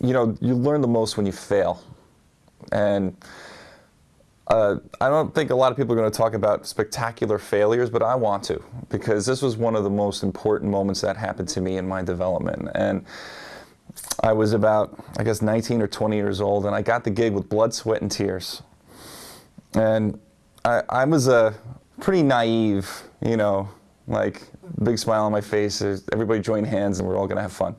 you know, you learn the most when you fail. And uh, I don't think a lot of people are going to talk about spectacular failures, but I want to because this was one of the most important moments that happened to me in my development. And I was about, I guess, 19 or 20 years old, and I got the gig with blood, sweat, and tears. And I, I was a pretty naive, you know, like big smile on my face. Everybody join hands, and we're all going to have fun.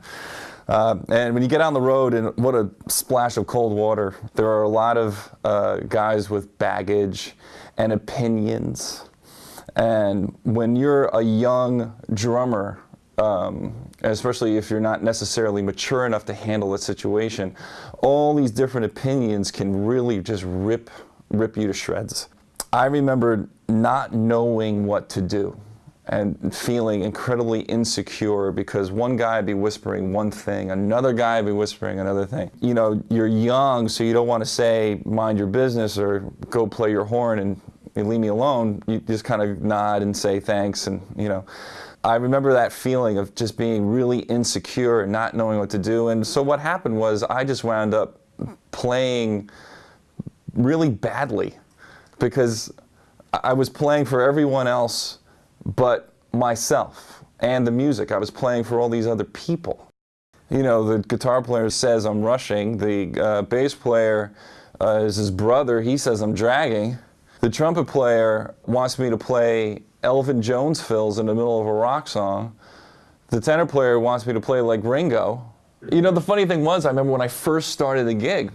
Uh, and when you get on the road, and what a splash of cold water, there are a lot of uh, guys with baggage and opinions. And when you're a young drummer, um, especially if you're not necessarily mature enough to handle the situation, all these different opinions can really just rip, rip you to shreds. I remember not knowing what to do and feeling incredibly insecure because one guy would be whispering one thing, another guy would be whispering another thing. You know, you're young, so you don't want to say, mind your business or go play your horn and leave me alone. You just kind of nod and say thanks and, you know. I remember that feeling of just being really insecure and not knowing what to do. And so what happened was I just wound up playing really badly because I was playing for everyone else but myself and the music. I was playing for all these other people. You know, the guitar player says I'm rushing. The uh, bass player uh, is his brother. He says I'm dragging. The trumpet player wants me to play Elvin Jones fills in the middle of a rock song. The tenor player wants me to play like Ringo. You know, the funny thing was, I remember when I first started the gig,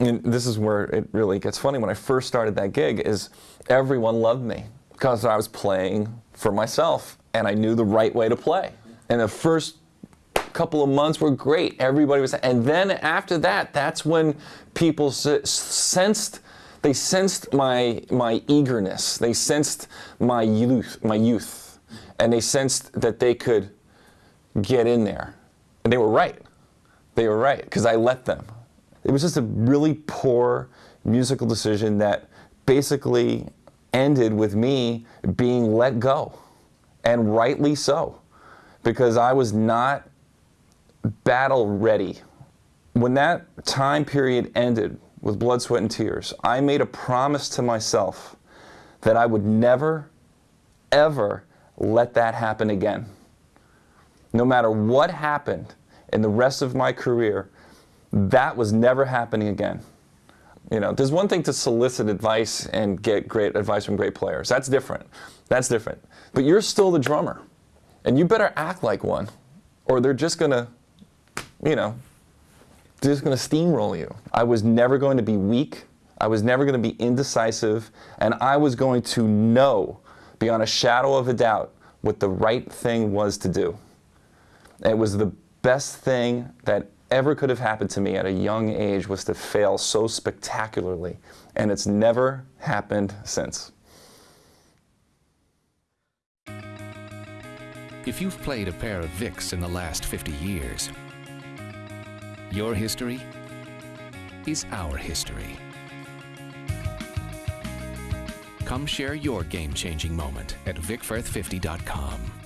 and this is where it really gets funny, when I first started that gig, is everyone loved me because I was playing for myself and I knew the right way to play. And the first couple of months were great. Everybody was, and then after that, that's when people sensed, they sensed my, my eagerness. They sensed my youth, my youth. And they sensed that they could get in there. And they were right. They were right, because I let them. It was just a really poor musical decision that basically ended with me being let go, and rightly so, because I was not battle ready. When that time period ended with blood, sweat, and tears, I made a promise to myself that I would never, ever let that happen again. No matter what happened in the rest of my career, that was never happening again. You know, there's one thing to solicit advice and get great advice from great players. That's different. That's different. But you're still the drummer. And you better act like one or they're just going to, you know, they're just going to steamroll you. I was never going to be weak. I was never going to be indecisive. And I was going to know beyond a shadow of a doubt what the right thing was to do. It was the best thing that ever could have happened to me at a young age was to fail so spectacularly, and it's never happened since. If you've played a pair of Vics in the last 50 years, your history is our history. Come share your game-changing moment at VicFirth50.com.